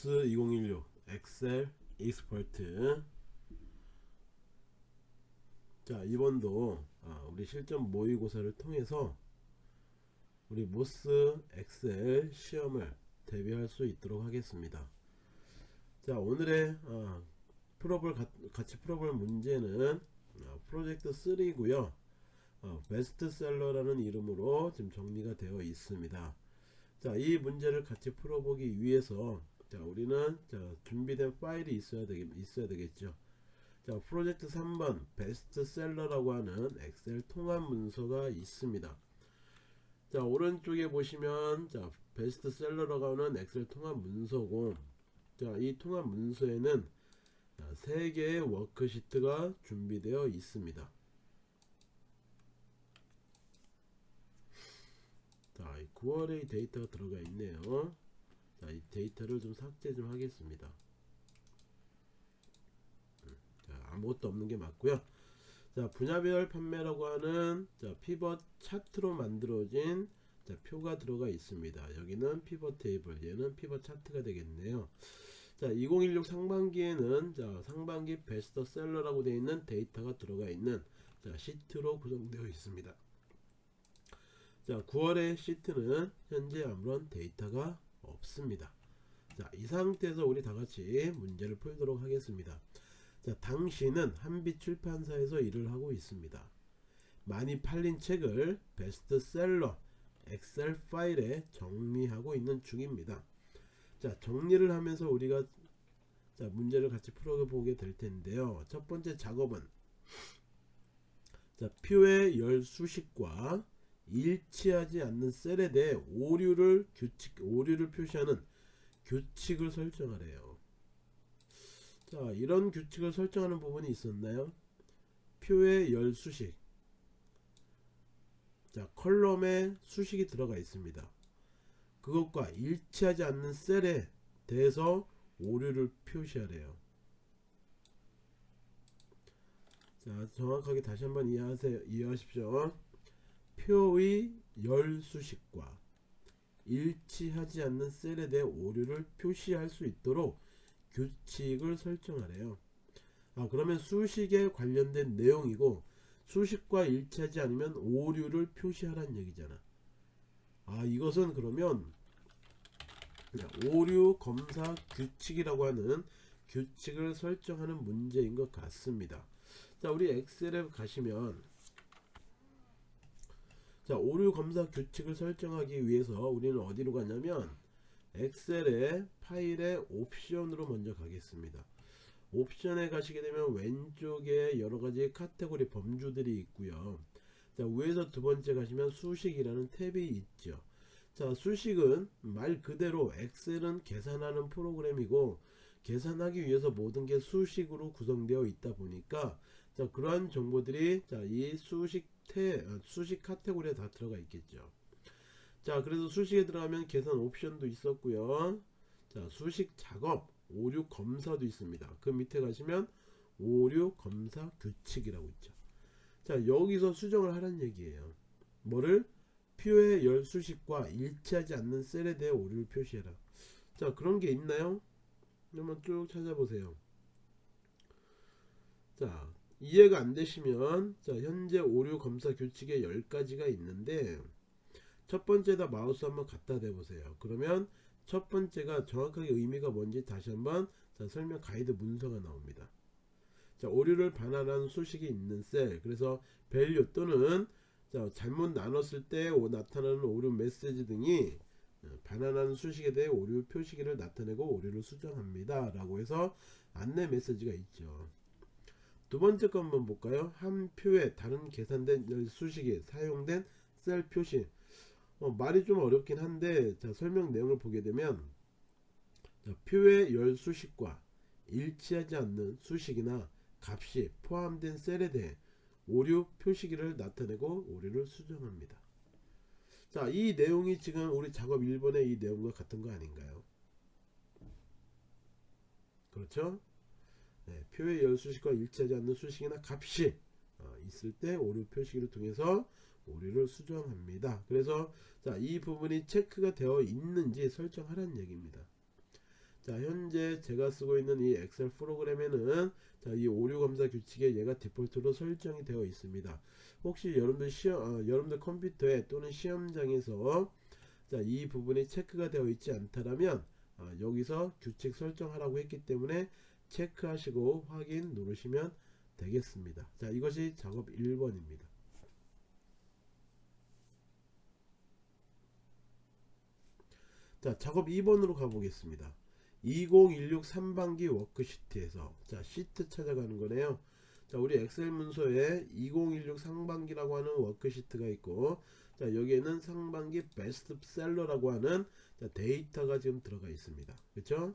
MOS 2016 Excel Expert. 자 이번도 아, 우리 실전 모의고사를 통해서 우리 MOS Excel 시험을 대비할 수 있도록 하겠습니다. 자 오늘의 아, 풀어볼 가, 같이 풀어볼 문제는 아, 프로젝트 3고요. 어, 베스트셀러라는 이름으로 지금 정리가 되어 있습니다. 자, 이 문제를 같이 풀어보기 위해서 자, 우리는 자, 준비된 파일이 있어야 되겠, 있어야 되겠죠. 자, 프로젝트 3번 베스트셀러라고 하는 Excel 통합 문서가 있습니다. 자, 오른쪽에 보시면 자, 베스트셀러라고 하는 Excel 통합 문서고 자, 이 통합 문서에는 자, 3개의 워크시트가 준비되어 있습니다. 자, 9월의 데이터가 들어가 있네요. 자, 이 데이터를 좀 삭제 좀 하겠습니다. 음, 자, 아무것도 없는 게 맞고요. 자, 분야별 판매라고 하는 자, pivot 차트로 만들어진 자, 표가 들어가 있습니다. 여기는 pivot 테이블, 얘는 pivot 차트가 되겠네요. 자, 2016 상반기에는 자, 상반기 베스트셀러라고 되어 있는 데이터가 들어가 있는 자, 시트로 구성되어 있습니다. 자 9월의 시트는 현재 아무런 데이터가 없습니다. 자 이 상태에서 우리 다 같이 문제를 풀도록 하겠습니다. 자 당신은 한빛 출판사에서 일을 하고 있습니다. 많이 팔린 책을 베스트셀러 엑셀 파일에 정리하고 있는 중입니다. 자 정리를 하면서 우리가 자 문제를 같이 풀어보게 될 텐데요. 첫 번째 작업은 자 표의 열 수식과 일치하지 않는 셀에 대해 오류를 규칙 오류를 표시하는 규칙을 설정하래요. 자, 이런 규칙을 설정하는 부분이 있었나요? 표의 열 수식. 자, 컬럼에 수식이 들어가 있습니다. 그것과 일치하지 않는 셀에 대해서 오류를 표시하래요. 자, 정확하게 다시 한번 이해하세요. 이해하십시오. 표의 열수식과 일치하지 않는 셀에 대해 오류를 표시할 수 있도록 규칙을 설정하래요. 아 그러면 수식에 관련된 내용이고 수식과 일치하지 않으면 오류를 표시하라는 얘기잖아. 아 이것은 그러면 오류 검사 규칙이라고 하는 규칙을 설정하는 문제인 것 같습니다. 자 우리 엑셀에 가시면 자 오류 검사 규칙을 설정하기 위해서 우리는 어디로 가냐면 엑셀의 파일의 옵션으로 먼저 가겠습니다. 옵션에 가시게 되면 왼쪽에 여러가지 카테고리 범주들이 있고요. 자 위에서 두 번째 가시면 수식이라는 탭이 있죠. 자 수식은 말 그대로 엑셀은 계산하는 프로그램이고 계산하기 위해서 모든 게 수식으로 구성되어 있다 보니까 자 그러한 정보들이 자이 수식 태, 어, 수식 카테고리에 다 들어가 있겠죠. 자 그래서 수식에 들어가면 계산 옵션도 있었고요. 자 수식 작업 오류 검사도 있습니다. 그 밑에 가시면 오류 검사 규칙이라고 있죠. 자 여기서 수정을 하란 얘기예요. 뭐를? 표의 열 수식과 일치하지 않는 셀에 대해 오류를 표시해라. 자 그런 게 있나요? 한번 쭉 찾아보세요. 자 이해가 안 되시면 자 현재 오류 검사 규칙에 10가지가 있는데 첫 번째다 마우스 한번 갖다 대보세요. 그러면 첫 번째가 정확하게 의미가 뭔지 다시 한번 자 설명 가이드 문서가 나옵니다. 자 오류를 반환하는 수식이 있는 셀. 그래서 value 또는 자 잘못 나눴을 때 나타나는 오류 메시지 등이 어, 반환하는 수식에 대해 오류 표시기를 나타내고 오류를 수정합니다. 라고 해서 안내 메시지가 있죠 두 번째 거 한번 볼까요? 한 표에 다른 계산된 수식에 사용된 셀 표시 어, 말이 좀 어렵긴 한데 자, 설명 내용을 보게 되면 자, 표의 열 수식과 일치하지 않는 수식이나 값이 포함된 셀에 대해 오류 표시기를 나타내고 오류를 수정합니다. 자, 이 내용이 지금 우리 작업 1번의 이 내용과 같은 거 아닌가요? 그렇죠? 네, 표의 열 수식과 일치하지 않는 수식이나 값이 어, 있을 때 오류 표시기를 통해서 오류를 수정합니다. 그래서 자, 이 부분이 체크가 되어 있는지 설정하라는 얘기입니다. 자, 현재 제가 쓰고 있는 이 엑셀 프로그램에는 자, 이 오류 검사 규칙에 얘가 디폴트로 설정이 되어 있습니다. 혹시 여러분들 시험, 아, 여러분들 컴퓨터에 또는 시험장에서 자, 이 부분이 체크가 되어 있지 않다라면 아, 여기서 규칙 설정하라고 했기 때문에 체크하시고 확인 누르시면 되겠습니다. 자, 이것이 작업 1번입니다. 자, 작업 2번으로 가보겠습니다. 2016 상반기 워크시트에서 자, 시트 찾아가는 거네요. 자, 우리 Excel 문서에 2016 상반기라고 하는 워크시트가 있고 자, 여기에는 상반기 베스트셀러라고 하는 자, 데이터가 지금 들어가 있습니다. 그렇죠?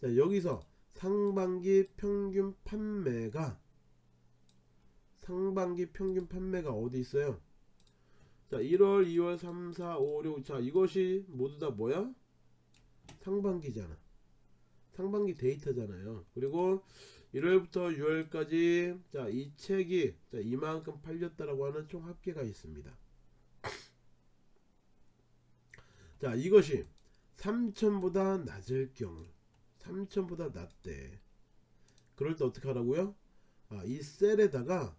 자, 여기서 상반기 평균 판매가 상반기 평균 판매가 어디 있어요? 자 1월 2월 3 4 5 6 자 이것이 모두 다 뭐야? 상반기잖아. 상반기 데이터잖아요. 그리고 1월부터 6월까지 자 이 책이 자 이만큼 팔렸다라고 하는 총 합계가 있습니다. 자 이것이 3천보다 낮을 경우 3천보다 낮대 그럴 때 어떻게 하라고요 아, 이 셀에다가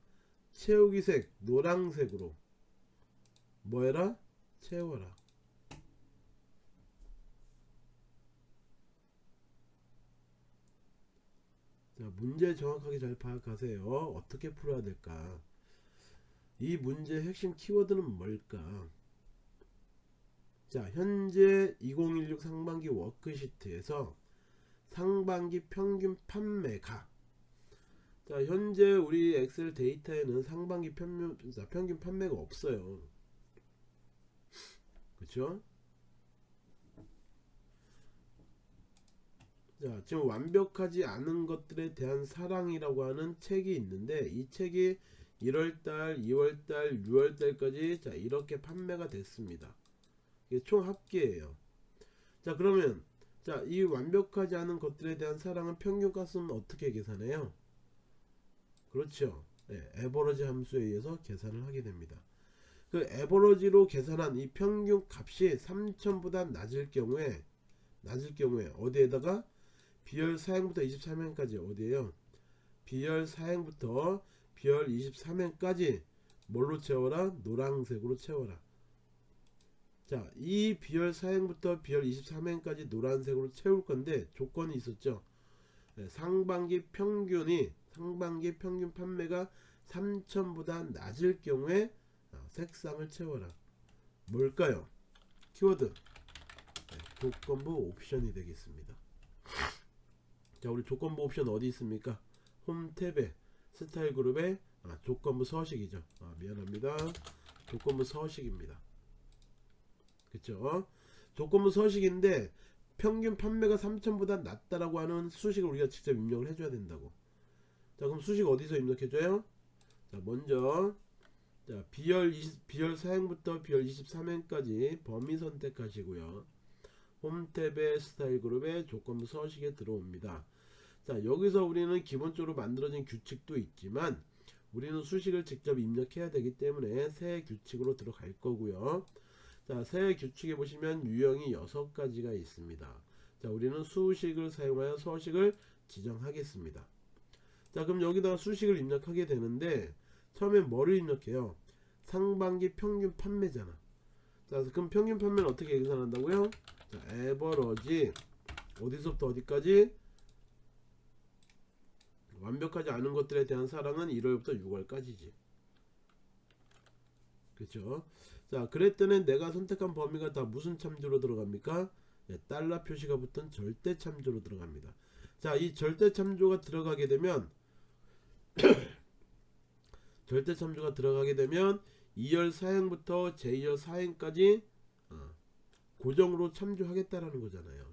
채우기색 노랑색으로 뭐 해라? 채워라. 자, 문제 정확하게 잘 파악하세요. 어떻게 풀어야 될까? 이 문제의 핵심 키워드는 뭘까? 자, 현재 2016 상반기 워크시트에서 상반기 평균 판매가 자, 현재 우리 엑셀 데이터에는 상반기 평균, 평균 판매가 없어요. 그쵸? 자, 지금 완벽하지 않은 것들에 대한 사랑이라고 하는 책이 있는데 이 책이 1월달, 2월달, 6월달까지 자 이렇게 판매가 됐습니다. 이게 총 합계예요. 자 그러면 자 이 완벽하지 않은 것들에 대한 사랑은 평균값은 어떻게 계산해요? 그렇죠. 네, 에버러지 함수에 의해서 계산을 하게 됩니다. 그 에버러지로 계산한 이 평균 값이 3000보다 낮을 경우에 낮을 경우에 어디에다가 비열 4행부터 23행까지 어디에요 비열 4행부터 비열 23행까지 뭘로 채워라 노란색으로 채워라 자 이 비열 4행부터 비열 23행까지 노란색으로 채울 건데 조건이 있었죠. 네, 상반기 평균이 상반기 평균 판매가 3000보다 낮을 경우에 색상을 채워라. 뭘까요? 키워드. 네, 조건부 옵션이 되겠습니다. 자 우리 조건부 옵션 어디 있습니까? 홈 탭에 스타일 그룹에 아, 조건부 서식이죠. 아, 미안합니다. 조건부 서식입니다 그쵸 조건부 서식인데 평균 판매가 3천보다 낮다라고 하는 수식을 우리가 직접 입력을 해줘야 된다고 자 그럼 수식 어디서 입력해줘요 자 먼저 자, 비열 20, 비열 4행부터 비열 23행까지 범위 선택하시고요. 홈탭의 스타일 그룹의 조건부 서식에 들어옵니다. 자, 여기서 우리는 기본적으로 만들어진 규칙도 있지만 우리는 수식을 직접 입력해야 되기 때문에 새 규칙으로 들어갈 거고요. 자, 새 규칙에 보시면 유형이 6가지가 있습니다. 자, 우리는 수식을 사용하여 서식을 지정하겠습니다. 자, 그럼 여기다가 수식을 입력하게 되는데 처음에 뭐를 입력해요? 상반기 평균 판매잖아. 자, 그럼 평균 판매는 어떻게 계산한다고요? 자, 에버러지 어디서부터 어디까지? 완벽하지 않은 것들에 대한 사랑은 1월부터 6월까지지. 그렇죠? 자, 그랬더니 내가 선택한 범위가 다 무슨 참조로 들어갑니까? 네, 달러 표시가 붙은 절대 참조로 들어갑니다. 자, 이 절대 참조가 들어가게 되면 절대 참조가 들어가게 되면 2열 사행부터 제2열 사행까지 어, 고정으로 참조하겠다라는 거잖아요.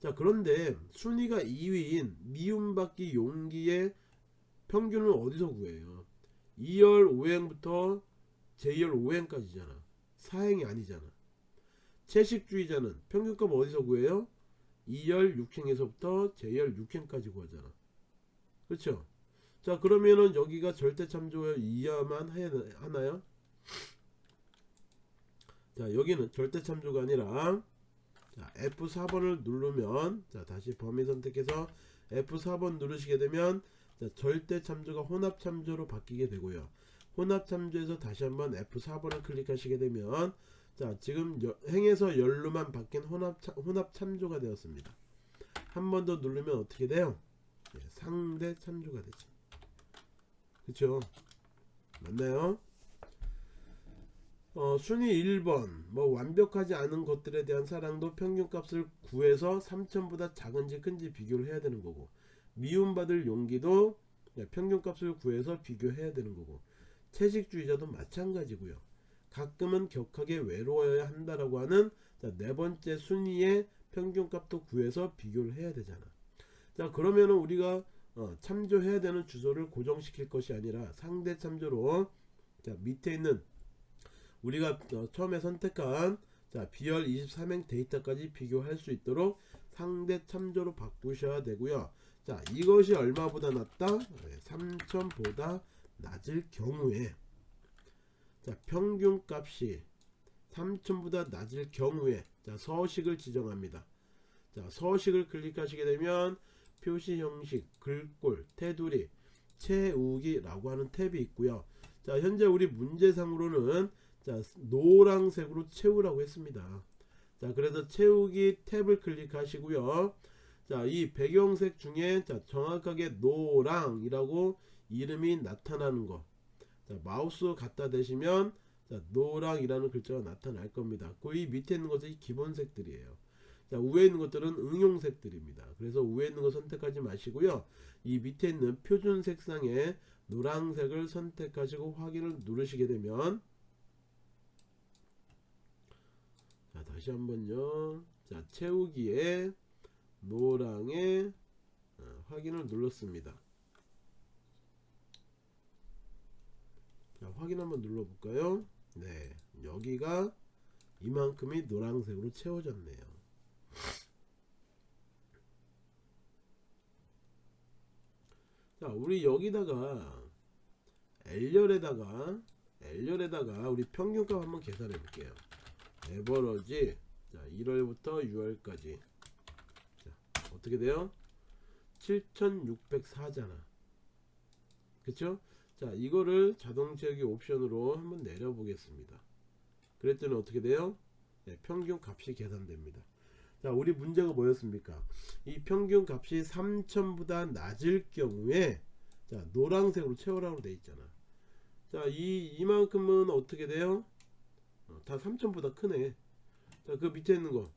자 그런데 순위가 2위인 미움받기 용기의 평균은 어디서 구해요? 2열 5행부터 제2열 5행까지잖아. 사행이 아니잖아. 채식주의자는 평균값 어디서 구해요? 2열 6행에서부터 제2열 6행까지 구하잖아. 그렇죠? 자 그러면은 여기가 절대 참조 이하만 하나요? 자 여기는 절대 참조가 아니라 자 F4번을 누르면 자 다시 범위 선택해서 F4번 누르시게 되면 자 절대 참조가 혼합 참조로 바뀌게 되고요 혼합 참조에서 다시 한번 F4번을 클릭하시게 되면 자 지금 여- 행에서 열로만 바뀐 혼합, 참조가 되었습니다. 한 번 더 누르면 어떻게 돼요? 네, 상대 참조가 되죠. 그쵸? 맞나요? 어, 순위 1번. 뭐 완벽하지 않은 것들에 대한 사랑도 평균값을 구해서 3천보다 작은지 큰지 비교를 해야 되는 거고 미움받을 용기도 네, 평균값을 구해서 비교해야 되는 거고 채식주의자도 마찬가지고요. 가끔은 격하게 외로워야 한다라고 하는 자, 네 번째 순위의 평균값도 구해서 비교를 해야 되잖아. 자 그러면은 우리가 어, 참조해야 되는 주소를 고정시킬 것이 아니라 상대 참조로 자 밑에 있는 우리가 어, 처음에 선택한 자 비열 23행 데이터까지 비교할 수 있도록 상대 참조로 바꾸셔야 되고요. 자 이것이 얼마보다 낮다? 3000보다 낮을 경우에 자 평균값이 3000보다 낮을 경우에 자 서식을 지정합니다. 자 서식을 클릭하시게 되면 표시 형식 글꼴 테두리 채우기 라고 하는 탭이 있고요. 자 현재 우리 문제상으로는 자 노란색으로 채우라고 했습니다. 자 그래서 채우기 탭을 클릭하시고요. 자 이 배경색 중에 자 정확하게 노랑이라고 이름이 나타나는 거. 자, 마우스 갖다 대시면 자, 노랑이라는 글자가 나타날 겁니다. 그 이 밑에 있는 것이 기본 색들이에요. 자 위에 있는 것들은 응용 색들입니다. 그래서 위에 있는 거 선택하지 마시고요. 이 밑에 있는 표준 색상의 노란색을 선택하시고 확인을 누르시게 되면 자 다시 한번요. 자 채우기에 노랑의 어, 확인을 눌렀습니다 자 확인 한번 눌러볼까요? 네 여기가 이만큼이 노란색으로 채워졌네요. 자 우리 여기다가 L열에다가 L열에다가 우리 평균값 한번 계산해 볼게요. 에버러지 자 1월부터 6월까지. 자 어떻게 돼요? 7604잖아. 그쵸 자 이거를 자동 채우기 옵션으로 한번 내려 보겠습니다. 그랬더니 어떻게 돼요? 네, 평균 값이 계산됩니다. 자 우리 문제가 뭐였습니까? 이 평균 값이 3000보다 낮을 경우에 자 노란색으로 채우라고 돼 있잖아. 자이 이만큼은 어떻게 돼요? 어, 다 3000보다 크네. 자그 밑에 있는 거.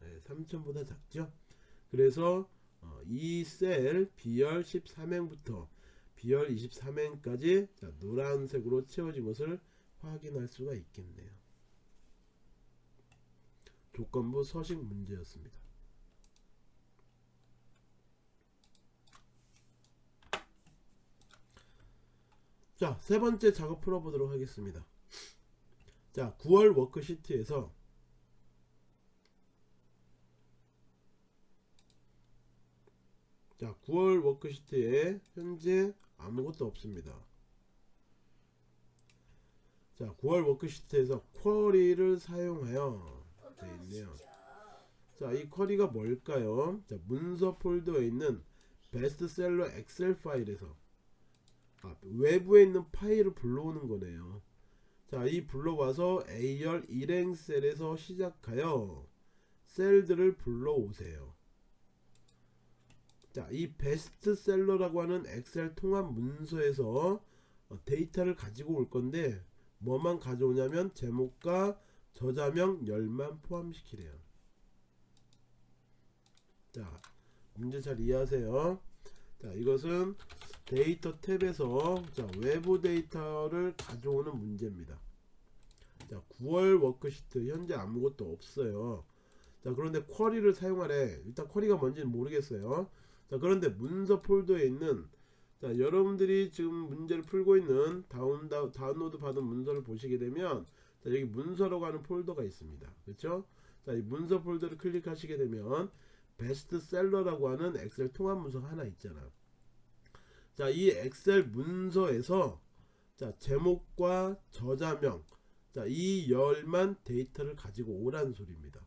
네, 3000보다 작죠? 그래서 어, 이셀 B열 13행부터 B열 23행까지 자, 노란색으로 채워진 것을 확인할 수가 있겠네요. 조건부 서식 문제였습니다. 자 세 번째 작업 풀어보도록 하겠습니다. 자 9월 워크시트에서 자 9월 워크시트에 현재 아무것도 없습니다. 자 9월 워크시트에서 query를 사용하여 되어 있네요. 자이 query가 뭘까요? 자 문서 폴더에 있는 베스트셀러 Excel 파일에서 아, 외부에 있는 파일을 불러오는 거네요. 자, 이 불러와서 A열 1행 셀에서 시작하여 셀들을 불러오세요 자, 이 베스트셀러라고 하는 Excel 통합 문서에서 어, 데이터를 가지고 올 건데 뭐만 가져오냐면 제목과 저자명 열만 포함시키래요. 자, 문제 잘 이해하세요. 자, 이것은 데이터 탭에서 자, 외부 데이터를 가져오는 문제입니다. 자, 9월 worksheet 현재 아무것도 없어요. 자, 그런데 query를 사용하래. 일단 query가 뭔지는 모르겠어요. 자 그런데 문서 폴더에 있는 자 여러분들이 지금 문제를 풀고 있는 다운, 다, 다운로드 받은 문서를 보시게 되면 자 여기 문서라고 하는 폴더가 있습니다 그렇죠 자 이 문서 폴더를 클릭하시게 되면 베스트셀러라고 하는 Excel 통합 문서가 하나 있잖아 자 이 Excel 문서에서 자 제목과 저자명 자 자, 이 열만 데이터를 가지고 오라는 소리입니다.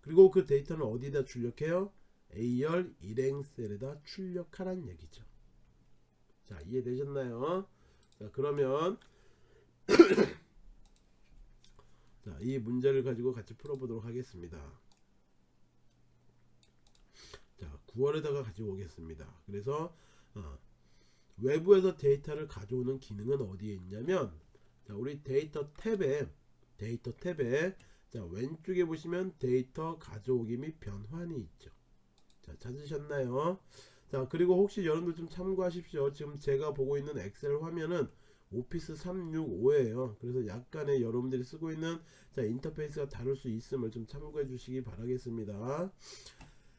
그리고 그 데이터는 어디다 출력해요? A열 일행 셀에다 출력하라는 얘기죠. 자, 이해되셨나요? 자, 그러면 자, 이 문제를 가지고 같이 풀어보도록 하겠습니다. 자, 9월에다가 가지고 오겠습니다. 그래서 어, 외부에서 데이터를 가져오는 기능은 어디에 있냐면 자, 우리 데이터 탭에 데이터 탭에 자, 왼쪽에 보시면 데이터 가져오기 및 변환이 있죠. 자, 찾으셨나요? 자, 그리고 혹시 여러분들 좀 참고하십시오. 지금 제가 보고 있는 Excel 화면은 Office 365예요. 그래서 약간의 여러분들이 쓰고 있는 자, 인터페이스가 다를 수 있음을 좀 참고해 주시기 바라겠습니다.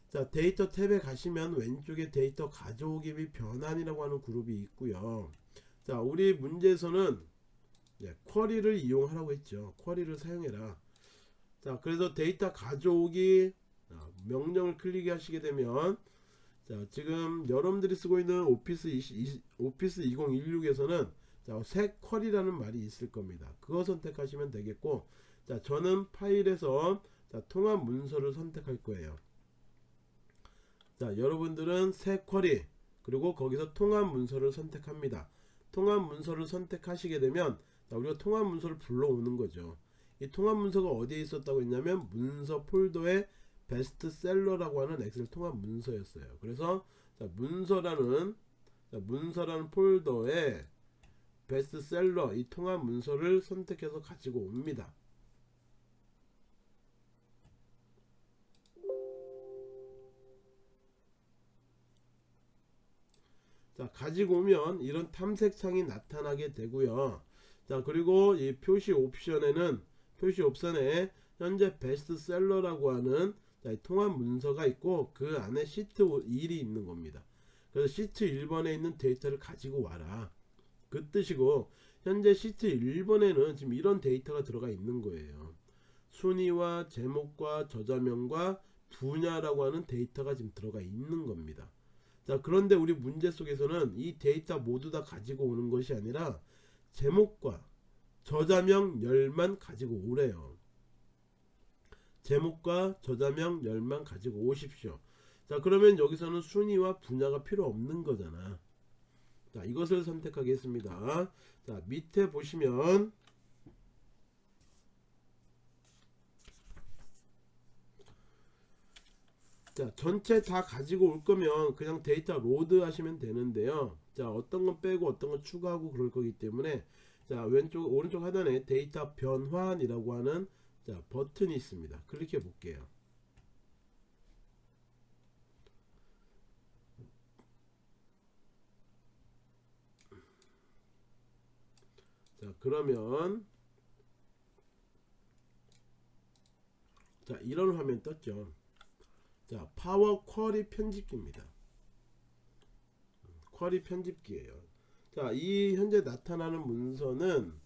자, 데이터 탭에 가시면 왼쪽에 데이터 가져오기 및 변환이라고 하는 그룹이 있고요. 자, 우리 문제에서는 네, query를 이용하라고 했죠. query를 사용해라. 자, 그래서 데이터 가져오기 자, 명령을 클릭하시게 되면 자, 지금 여러분들이 쓰고 있는 Office 20, Office 2016에서는 자, 새 쿼리라는 말이 있을 겁니다. 그거 선택하시면 되겠고, 자, 저는 파일에서 자, 통합 문서를 선택할 거예요. 자, 여러분들은 새 쿼리 그리고 거기서 통합 문서를 선택합니다. 통합 문서를 선택하시게 되면 자, 우리가 통합 문서를 불러오는 거죠. 이 통합 문서가 어디에 있었다고 했냐면 문서 폴더에 베스트셀러라고 하는 엑셀 통합 문서였어요. 그래서 자, 문서라는 자, 문서라는 폴더에 베스트셀러 이 통합 문서를 선택해서 가지고 옵니다. 자 가지고 오면 이런 탐색창이 나타나게 되고요 자 그리고 이 표시 옵션에는 표시 옵션에 현재 베스트셀러라고 하는 자, 통합 문서가 있고 그 안에 시트 1이 있는 겁니다. 그래서 시트 1번에 있는 데이터를 가지고 와라. 그 뜻이고 현재 시트 1번에는 지금 이런 데이터가 들어가 있는 거예요. 순위와 제목과 저자명과 분야라고 하는 데이터가 지금 들어가 있는 겁니다. 자 그런데 우리 문제 속에서는 이 데이터 모두 다 가지고 오는 것이 아니라 제목과 저자명 열만 가지고 오래요 제목과 저자명 열만 가지고 오십시오. 자 그러면 여기서는 순위와 분야가 필요 없는 거잖아. 자 이것을 선택하겠습니다. 자 밑에 보시면 자 전체 다 가지고 올 거면 그냥 데이터 load 하시면 되는데요. 자 어떤 건 빼고 어떤 건 추가하고 그럴 거기 때문에 자 왼쪽 오른쪽 하단에 데이터 변환이라고 하는 자 버튼이 있습니다. 클릭해 볼게요. 자 그러면 자 이런 화면 떴죠? 자 파워 쿼리 편집기입니다. 쿼리 편집기예요. 자 이 현재 나타나는 문서는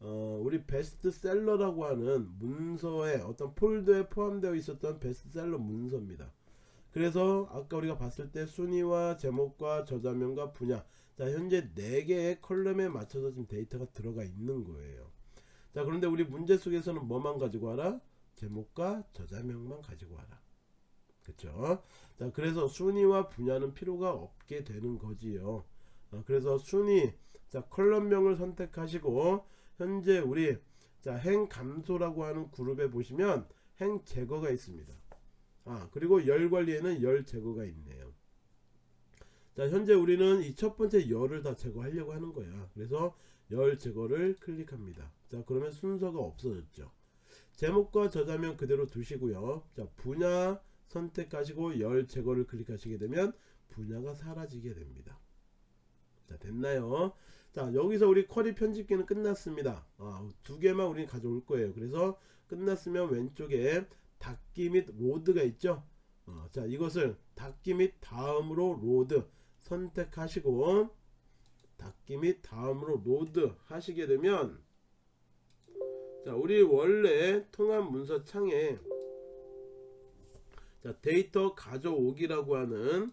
어, 우리 베스트셀러라고 하는 문서에 어떤 폴더에 포함되어 있었던 베스트셀러 문서입니다. 그래서 아까 우리가 봤을 때 순위와 제목과 저자명과 분야 자 현재 4개의 컬럼에 맞춰서 지금 데이터가 들어가 있는 거예요. 자 그런데 우리 문제 속에서는 뭐만 가지고 와라? 제목과 저자명만 가지고 와라. 그쵸? 자 그래서 순위와 분야는 필요가 없게 되는 거지요. 어, 그래서 순위 자 column명을 선택하시고 현재 우리 자 행 감소라고 하는 그룹에 보시면 행 제거가 있습니다. 아 그리고 열 관리에는 열 제거가 있네요. 자 현재 우리는 이 첫 번째 열을 다 제거하려고 하는 거야. 그래서 열 제거를 클릭합니다. 자 그러면 순서가 없어졌죠. 제목과 저자명 그대로 두시고요. 자 분야 선택하시고 열 제거를 클릭하시게 되면 분야가 사라지게 됩니다. 자 됐나요 자 여기서 우리 query 편집기는 끝났습니다. 아, 두 개만 우리는 가져올 거예요. 그래서 끝났으면 왼쪽에 닫기 및 load가 있죠? 어, 자 이것을 닫기 및 다음으로 load 선택하시고 닫기 및 다음으로 load 하시게 되면 자 우리 원래 통합 문서 창에 자 데이터 가져오기라고 하는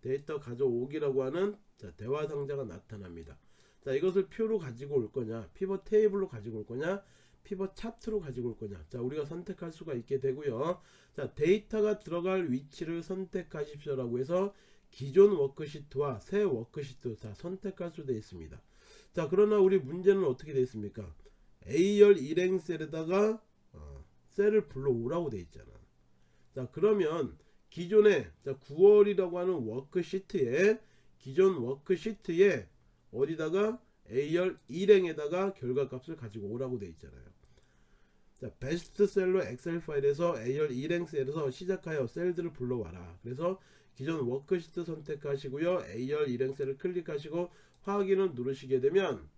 데이터 가져오기라고 하는 자 대화 상자가 나타납니다 자 이것을 표로 가지고 올 거냐 pivot table로 가지고 올 거냐 pivot chart로 가지고 올 거냐. 자 우리가 선택할 수가 있게 되고요. 자 데이터가 들어갈 위치를 선택하십시오 라고 해서 기존 worksheet와 새 worksheet 다 선택할 수 되어 있습니다. 자 그러나 우리 문제는 어떻게 되어 있습니까? A열 일행 셀에다가 어, 셀을 불러오라고 되어 있잖아. 자 그러면 기존에 자 9월이라고 하는 worksheet에 기존 worksheet에 어디다가 A열 일행에다가 결과값을 가지고 오라고 되어 있잖아요. 자 베스트셀러 Excel 파일에서 A열 일행 셀에서 시작하여 셀들을 불러와라. 그래서 기존 worksheet 선택하시고요. A열 일행 셀을 클릭하시고 확인을 누르시게 되면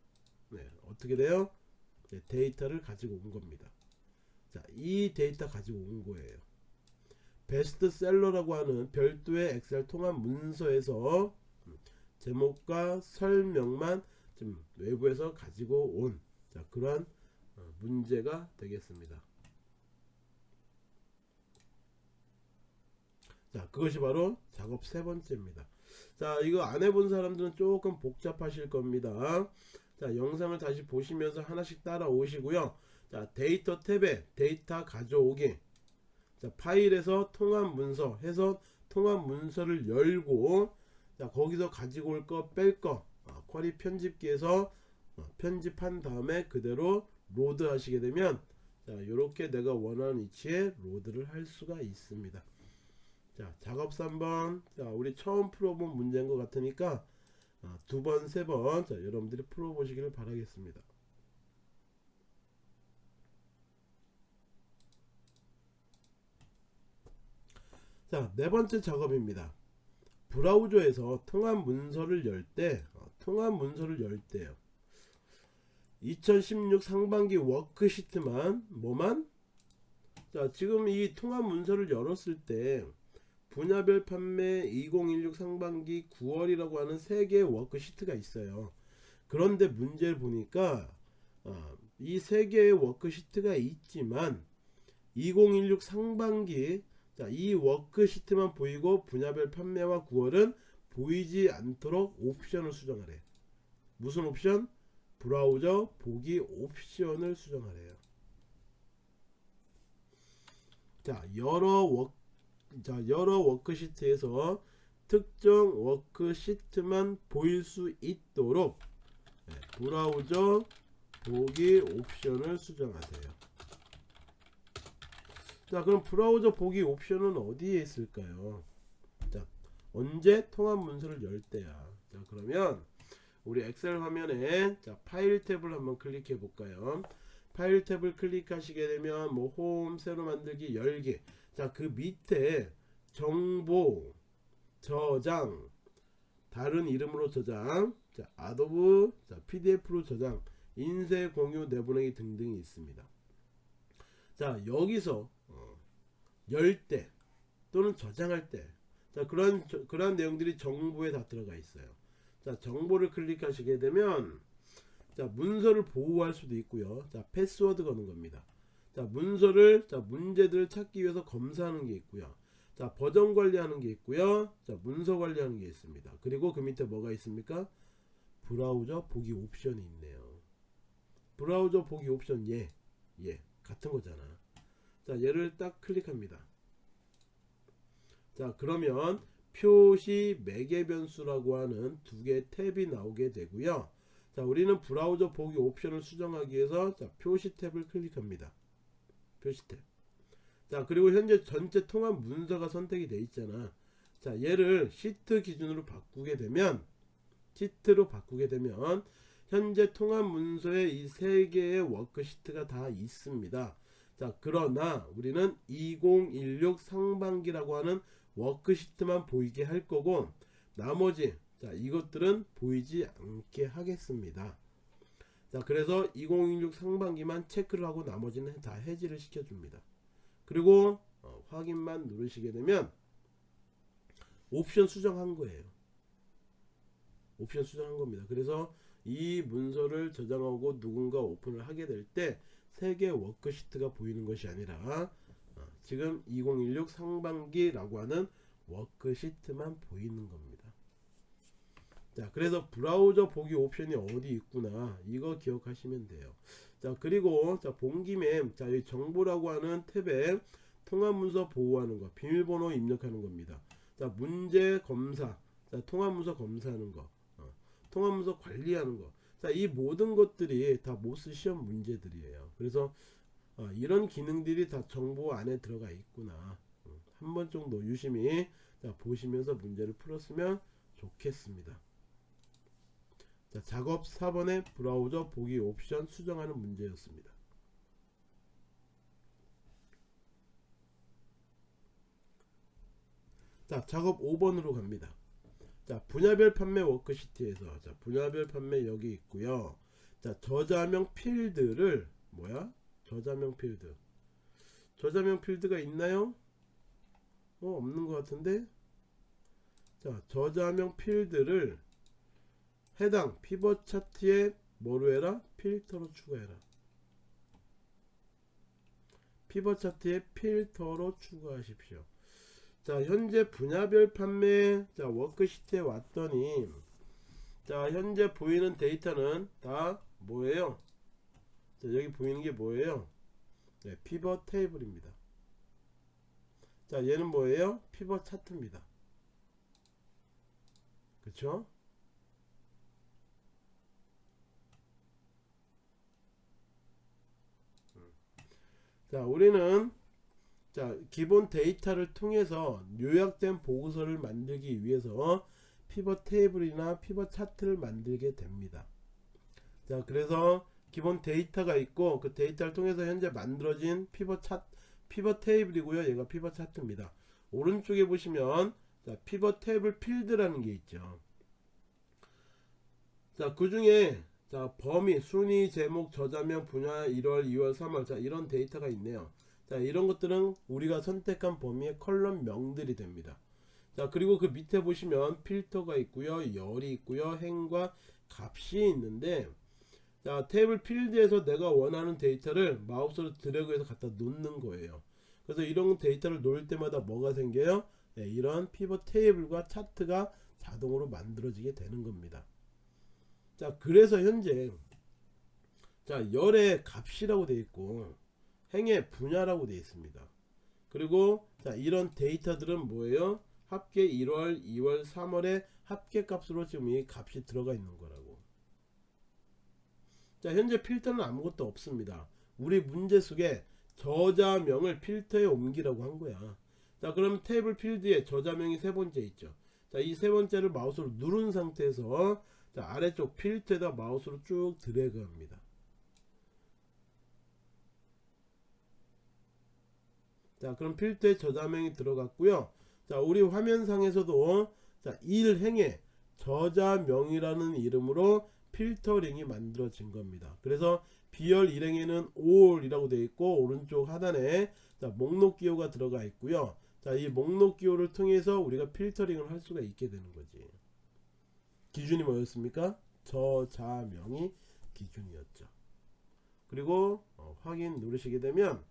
네, 어떻게 돼요? 네, 데이터를 가지고 온 겁니다. 자, 이 데이터 가지고 온 거예요. 베스트셀러라고 하는 별도의 엑셀 통합 문서에서 제목과 설명만 좀 외부에서 가지고 온 자, 그러한 어, 문제가 되겠습니다. 자, 그것이 바로 작업 세 번째입니다. 자, 이거 안 해본 사람들은 조금 복잡하실 겁니다. 자, 영상을 다시 보시면서 하나씩 따라오시고요. 자, 데이터 탭에 데이터 가져오기. 자, 파일에서 통합 문서 해서 통합 문서를 열고 자, 거기서 가지고 올 거 뺄 거. 아, query 편집기에서 어, 편집한 다음에 그대로 load 하시게 되면 자 이렇게 내가 원하는 위치에 로드를 할 수가 있습니다. 자 작업 3번. 자 우리 처음 풀어본 문제인 것 같으니까 아, 두번 세 번 자 여러분들이 풀어보시기를 바라겠습니다. 자 네 번째 작업입니다 브라우저에서 통합 문서를 열때 어, 통합 문서를 열 때요. 2016 상반기 워크시트만 뭐만? 자 지금 이 통합 문서를 열었을 때 분야별 판매 2016 상반기 9월이라고 하는 세 개의 워크시트가 있어요. 그런데 문제를 보니까 어, 이 세 개의 워크시트가 있지만 2016 상반기 자, 이 워크시트만 보이고 분야별 판매와 9월은 보이지 않도록 옵션을 수정하래 무슨 옵션? 브라우저 보기 옵션을 수정하래요. 자, 여러 워 자, 여러 워크시트에서 특정 워크시트만 보일 수 있도록 네, 브라우저 보기 옵션을 수정하세요. 자, 그럼 브라우저 보기 옵션은 어디에 있을까요? 자, 언제 통합 문서를 열 때야. 자, 그러면 우리 엑셀 화면에 자 파일 탭을 한번 클릭해 볼까요 파일 탭을 클릭하시게 되면 뭐 홈 새로 만들기 열기 자 그 밑에 정보 저장 다른 이름으로 저장 자 아도브 자 pdf로 저장 인쇄 공유 내보내기 등등이 있습니다 자 여기서 어, 열 때 또는 저장할 때 자 그런 그런 내용들이 정보에 다 들어가 있어요. 자 정보를 클릭하시게 되면 자 문서를 보호할 수도 있고요. 자 패스워드 거는 겁니다. 자 문서를 자 문제들을 찾기 위해서 검사하는 게 있고요. 자 버전 관리하는 게 있고요. 자 문서 관리하는 게 있습니다. 그리고 그 밑에 뭐가 있습니까? 브라우저 보기 옵션이 있네요. 브라우저 보기 옵션 예, 예. 같은 거잖아 자 얘를 딱 클릭합니다. 자 그러면 표시 매개 변수라고 하는 두 개의 탭이 나오게 되고요. 자 우리는 브라우저 보기 옵션을 수정하기 위해서 자 표시 탭을 클릭합니다. 표시 탭자 그리고 현재 전체 통합 문서가 선택이 되어 있잖아. 자 얘를 시트 기준으로 바꾸게 되면 시트로 바꾸게 되면 현재 통합 문서에 이 세 개의 워크시트가 다 있습니다 자 그러나 우리는 2016 상반기라고 하는 워크시트만 보이게 할 거고 나머지 자 이것들은 보이지 않게 하겠습니다. 자 그래서 2016 상반기만 체크를 하고 나머지는 다 해지를 시켜 줍니다. 그리고 어, 확인만 누르시게 되면 옵션 수정한 거예요. 옵션 수정한 겁니다. 그래서 이 문서를 저장하고 누군가 오픈을 하게 될 때 세개 워크시트가 보이는 것이 아니라 지금 2016 상반기라고 하는 워크시트만 보이는 겁니다. 자, 그래서 브라우저 보기 옵션이 어디 있구나. 이거 기억하시면 돼요. 자 그리고 자 본 김에 자 이 정보라고 하는 탭에 통합문서 보호하는 거 비밀번호 입력하는 겁니다 자 문제 검사 자 통합문서 검사하는 거 어, 통합문서 관리하는 거 자 이 모든 것들이 다 모스 시험 문제들이에요 그래서 어, 이런 기능들이 다 정보 안에 들어가 있구나 음, 한번 정도 유심히 자, 보시면서 문제를 풀었으면 좋겠습니다 자, 작업 4번의 브라우저 보기 옵션 수정하는 문제였습니다. 자, 작업 5번으로 갑니다. 자, 분야별 판매 워크시트에서 자, 분야별 판매 여기 있고요. 자, 저자명 필드를 뭐야? 저자명 필드. 저자명 필드가 있나요? 어, 없는 것 같은데. 자, 저자명 필드를 해당 피벗 차트에 뭐로 해라? 필터로 추가해라. 피벗 차트에 필터로 추가하십시오. 자, 현재 분야별 판매 자, 워크시트에 왔더니 자, 현재 보이는 데이터는 다 뭐예요? 자, 여기 보이는 게 뭐예요? 네, 피벗 테이블입니다. 자, 얘는 뭐예요? 피벗 차트입니다. 그쵸? 자 우리는 자 기본 데이터를 통해서 요약된 보고서를 만들기 위해서 피벗 테이블이나 피벗 차트를 만들게 됩니다. 자 그래서 기본 데이터가 있고 그 데이터를 통해서 현재 만들어진 피벗 차 피벗 테이블이고요. 얘가 피벗 차트입니다. 오른쪽에 보시면 자 피벗 테이블 필드라는 게 있죠. 자 그 중에 자 범위 순위 제목 저자명 분야 1월 2월 3월 자 이런 데이터가 있네요 자 이런 것들은 우리가 선택한 범위의 컬럼 명들이 됩니다. 자 그리고 그 밑에 보시면 필터가 있고요 열이 있고요 행과 값이 있는데 자 테이블 필드에서 내가 원하는 데이터를 마우스로 드래그해서 갖다 놓는 거예요. 그래서 이런 데이터를 놓을 때마다 뭐가 생겨요? 네, 이런 피벗 테이블과 차트가 자동으로 만들어지게 되는 겁니다. 자 그래서 현재 자 열의 값이라고 되어 있고 행의 분야라고 되어 있습니다. 그리고 자 이런 데이터들은 뭐예요? 합계 1월 2월 3월의 합계 값으로 지금 이 값이 들어가 있는 거라고. 자 현재 필터는 아무것도 없습니다. 우리 문제 속에 저자명을 필터에 옮기라고 한 거야. 자 그럼 테이블 필드에 저자명이 세 번째 있죠. 자 이 세 번째를 마우스로 누른 상태에서 자 아래쪽 필터에다 마우스로 쭉 드래그 합니다 자 그럼 필터에 저자명이 들어갔고요 자 우리 화면상에서도 자 1행에 저자명이라는 이름으로 필터링이 만들어진 겁니다 그래서 비열 1행에는 all이라고 되어 있고 오른쪽 하단에 자 목록 기호가 들어가 있고요 자 이 목록 기호를 통해서 우리가 필터링을 할 수가 있게 되는 거지 기준이 뭐였습니까? 저자명이 기준이었죠. 그리고 어, 확인 누르시게 되면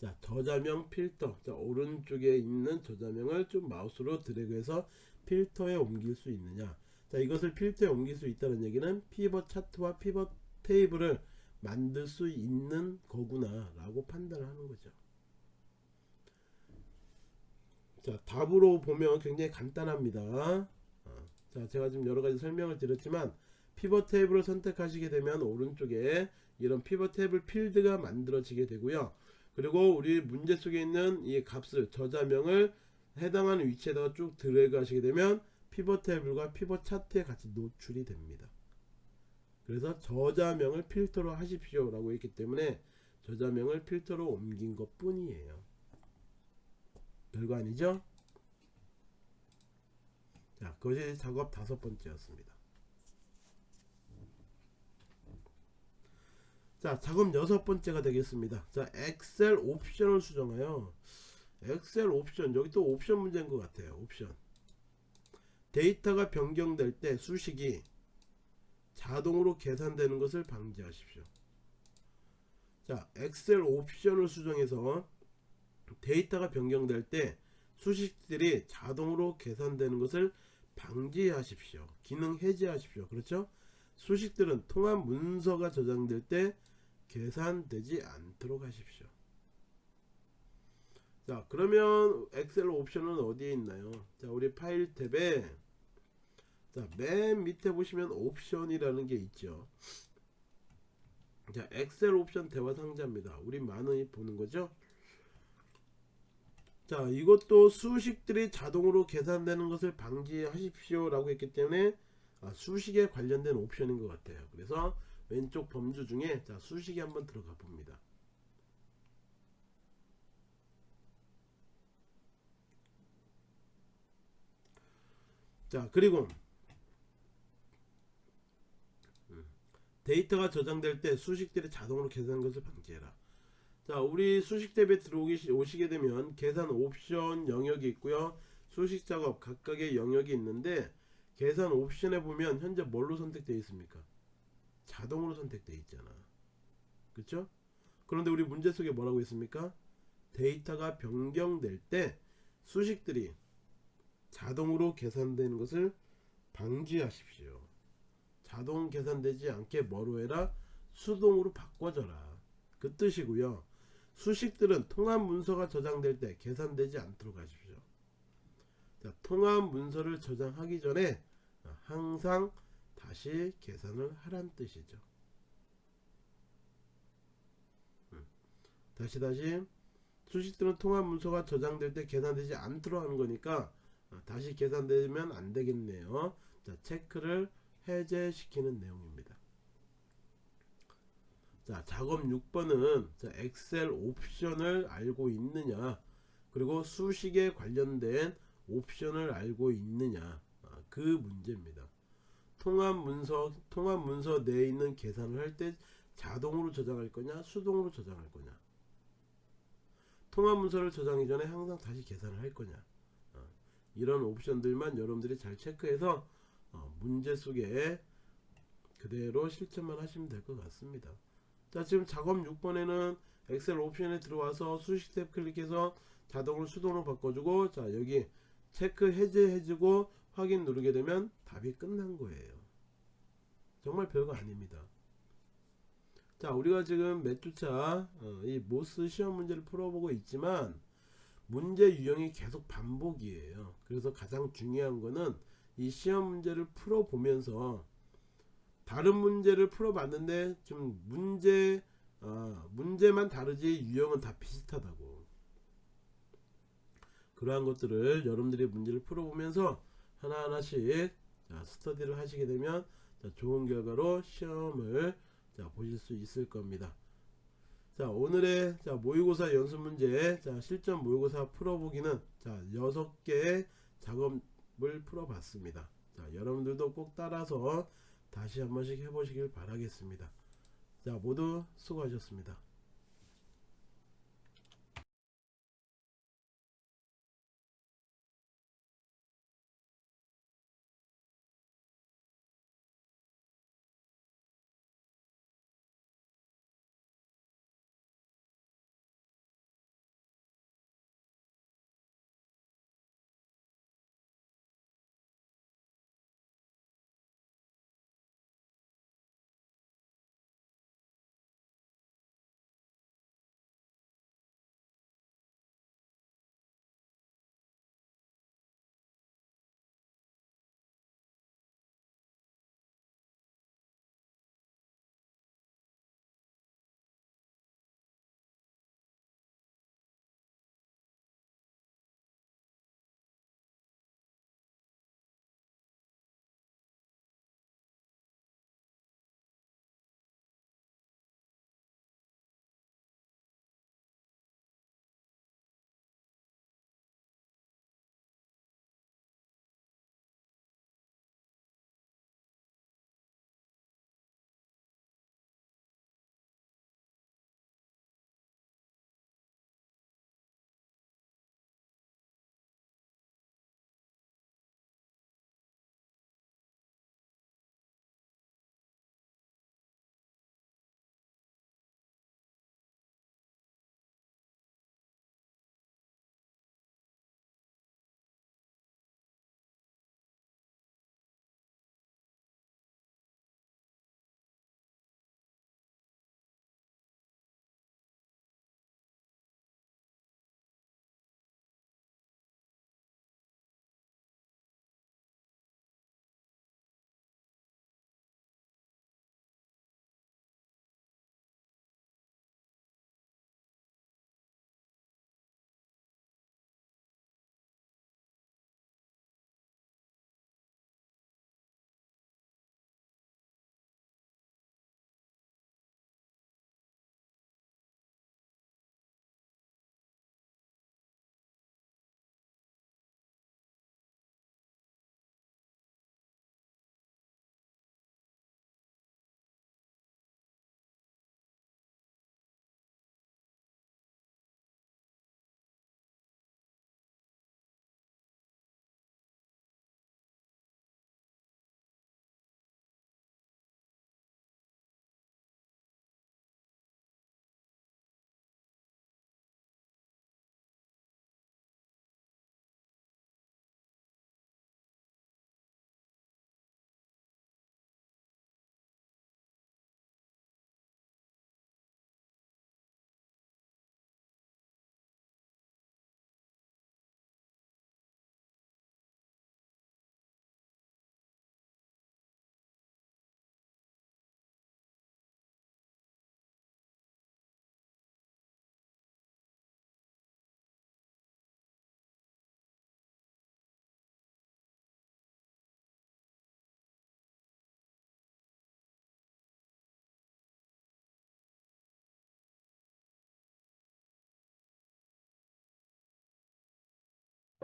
자 저자명 필터. 자 오른쪽에 있는 저자명을 좀 마우스로 드래그해서 필터에 옮길 수 있느냐. 자 이것을 필터에 옮길 수 있다는 얘기는 피벗 차트와 피벗 테이블을 만들 수 있는 거구나 라고 판단을 하는 거죠. 자 답으로 보면 굉장히 간단합니다. 어, 자 제가 지금 여러가지 설명을 드렸지만 피벗 테이블을 선택하시게 되면 오른쪽에 이런 피벗 테이블 필드가 만들어지게 되고요 그리고 우리 문제 속에 있는 이 값을 저자명을 해당하는 위치에다가 쭉 드래그 하시게 되면 피벗 테이블과 피벗 차트에 같이 노출이 됩니다 그래서 저자명을 필터로 하십시오 라고 했기 때문에 저자명을 필터로 옮긴 것 뿐이에요 별거 아니죠? 자, 그것이 작업 다섯 번째였습니다. 자, 작업 여섯 번째가 되겠습니다. 자, 엑셀 옵션을 수정하여 엑셀 옵션, 여기 또 옵션 문제인 것 같아요. 옵션. 데이터가 변경될 때 수식이 자동으로 계산되는 것을 방지하십시오. 자, 엑셀 옵션을 수정해서 데이터가 변경될 때 수식들이 자동으로 계산되는 것을 방지하십시오. 기능 해제하십시오. 그렇죠? 수식들은 통합 문서가 저장될 때 계산되지 않도록 하십시오. 자 그러면 엑셀 옵션은 어디에 있나요? 자 우리 파일 탭에 자맨 밑에 보시면 옵션이라는 게 있죠. 자 엑셀 옵션 대화 상자입니다. 우리 많이 보는 거죠. 자 이것도 수식들이 자동으로 계산되는 것을 방지하십시오 라고 했기 때문에 아, 수식에 관련된 옵션인 것 같아요. 그래서 왼쪽 범주 중에 자 수식에 한번 들어가 봅니다. 자 그리고 음, 데이터가 저장될 때 수식들이 자동으로 계산하는 것을 방지해라. 자 우리 수식 탭에 들어오기 오시게 되면 계산 옵션 영역이 있고요. 수식 작업 각각의 영역이 있는데 계산 옵션에 보면 현재 뭘로 선택되어 있습니까? 자동으로 선택되어 있잖아. 그쵸? 그런데 우리 문제 속에 뭐라고 있습니까? 데이터가 변경될 때 수식들이 자동으로 계산되는 것을 방지하십시오. 자동 계산되지 않게 뭐로 해라? 수동으로 바꿔줘라. 그 뜻이고요. 수식들은 통합 문서가 저장될 때 계산되지 않도록 하십시오. 자, 통합 문서를 저장하기 전에 항상 다시 계산을 하란 뜻이죠. 음. 다시 다시 수식들은 통합 문서가 저장될 때 계산되지 않도록 하는 거니까 어, 다시 계산되면 안 되겠네요. 자 체크를 해제시키는 내용입니다. 자 작업 6번은 자, 엑셀 옵션을 알고 있느냐 그리고 수식에 관련된 옵션을 알고 있느냐. 아, 그 문제입니다. 통합 문서 통합 문서 내에 있는 계산을 할 때 자동으로 저장할 거냐 수동으로 저장할 거냐. 통합 문서를 저장하기 전에 항상 다시 계산을 할 거냐. 어, 이런 옵션들만 여러분들이 잘 체크해서 어, 문제 속에 그대로 실천만 하시면 될 것 같습니다. 자 지금 작업 6번에는 엑셀 옵션에 들어와서 수식 탭 클릭해서 자동으로 수동으로 바꿔주고 자 여기 체크 해제해주고 확인 누르게 되면 답이 끝난 거예요. 정말 별거 아닙니다. 자 우리가 지금 몇 주차 어, 이 모스 시험 문제를 풀어보고 있지만 문제 유형이 계속 반복이에요. 그래서 가장 중요한 거는 이 시험 문제를 풀어보면서 다른 문제를 풀어봤는데 좀 문제 어, 문제만 다르지 유형은 다 비슷하다고 그러한 것들을 여러분들이 문제를 풀어보면서 하나하나씩 자, 스터디를 하시게 되면 자, 좋은 결과로 시험을 자, 보실 수 있을 겁니다 자 오늘의 자, 모의고사 연습 문제 자, 실전 모의고사 풀어보기는 자 6개의 작업을 풀어봤습니다 자 여러분들도 꼭 따라서 다시 한 번씩 해보시길 바라겠습니다. 자, 모두 수고하셨습니다.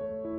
자